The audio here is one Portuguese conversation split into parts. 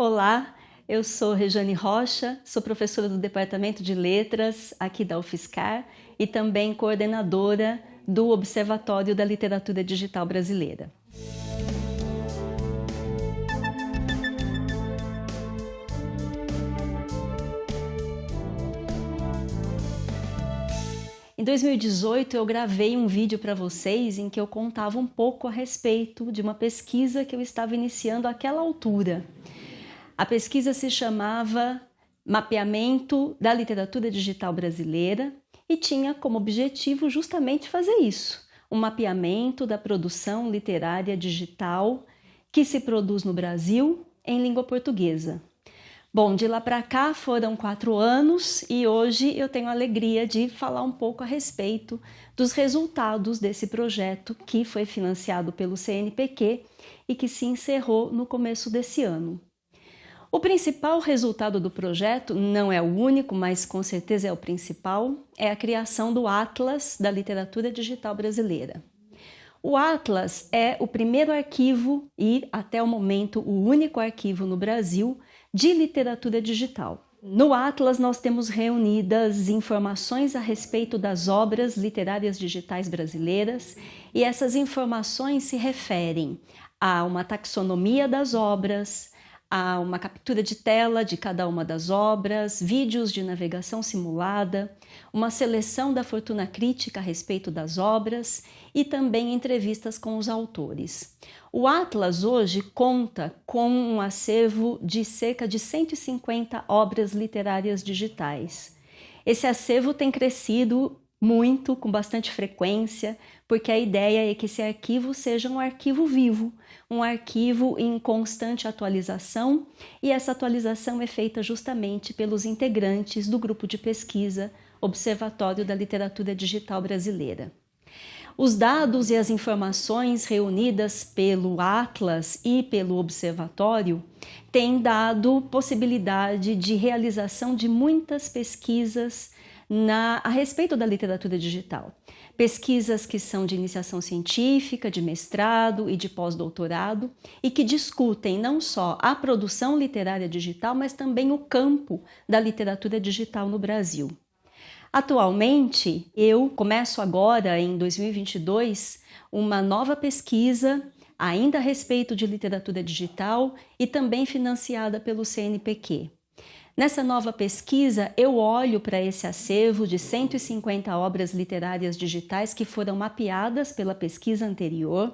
Olá, eu sou Rejane Rocha, sou professora do Departamento de Letras aqui da UFSCar e também coordenadora do Observatório da Literatura Digital Brasileira. Em 2018 eu gravei um vídeo para vocês em que eu contava um pouco a respeito de uma pesquisa que eu estava iniciando àquela altura. A pesquisa se chamava Mapeamento da Literatura Digital Brasileira e tinha como objetivo justamente fazer isso, um mapeamento da produção literária digital que se produz no Brasil em língua portuguesa. Bom, de lá para cá foram quatro anos e hoje eu tenho a alegria de falar um pouco a respeito dos resultados desse projeto que foi financiado pelo CNPq e que se encerrou no começo desse ano. O principal resultado do projeto, não é o único, mas com certeza é o principal, é a criação do Atlas da Literatura Digital Brasileira. O Atlas é o primeiro arquivo e, até o momento, o único arquivo no Brasil de literatura digital. No Atlas, nós temos reunidas informações a respeito das obras literárias digitais brasileiras e essas informações se referem a uma taxonomia das obras, a uma captura de tela de cada uma das obras, vídeos de navegação simulada, uma seleção da fortuna crítica a respeito das obras e também entrevistas com os autores. O Atlas hoje conta com um acervo de cerca de 150 obras literárias digitais. Esse acervo tem crescido muito, com bastante frequência, porque a ideia é que esse arquivo seja um arquivo vivo, um arquivo em constante atualização, e essa atualização é feita justamente pelos integrantes do grupo de pesquisa Observatório da Literatura Digital Brasileira. Os dados e as informações reunidas pelo Atlas e pelo Observatório têm dado possibilidade de realização de muitas pesquisas na, a respeito da literatura digital. Pesquisas que são de iniciação científica, de mestrado e de pós-doutorado e que discutem não só a produção literária digital, mas também o campo da literatura digital no Brasil. Atualmente, eu começo agora, em 2022, uma nova pesquisa ainda a respeito de literatura digital e também financiada pelo CNPq. Nessa nova pesquisa, eu olho para esse acervo de 150 obras literárias digitais que foram mapeadas pela pesquisa anterior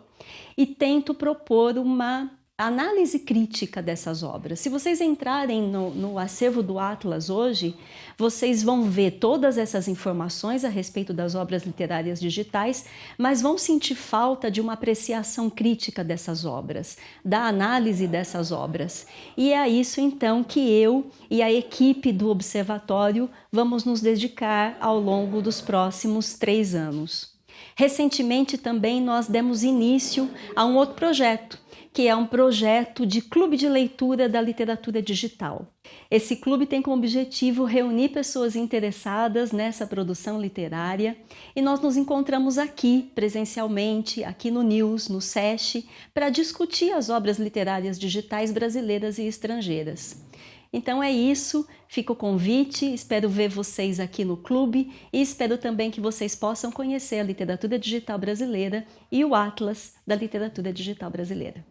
e tento propor uma análise crítica dessas obras. Se vocês entrarem no, no, acervo do Atlas hoje, vocês vão ver todas essas informações a respeito das obras literárias digitais, mas vão sentir falta de uma apreciação crítica dessas obras, da análise dessas obras. E é a isso então que eu e a equipe do Observatório vamos nos dedicar ao longo dos próximos três anos. Recentemente também nós demos início a um outro projeto, que é um projeto de clube de leitura da literatura digital. Esse clube tem como objetivo reunir pessoas interessadas nessa produção literária e nós nos encontramos aqui presencialmente, aqui no News, no SESC, para discutir as obras literárias digitais brasileiras e estrangeiras. Então é isso, fica o convite, espero ver vocês aqui no clube e espero também que vocês possam conhecer a literatura digital brasileira e o Atlas da literatura digital brasileira.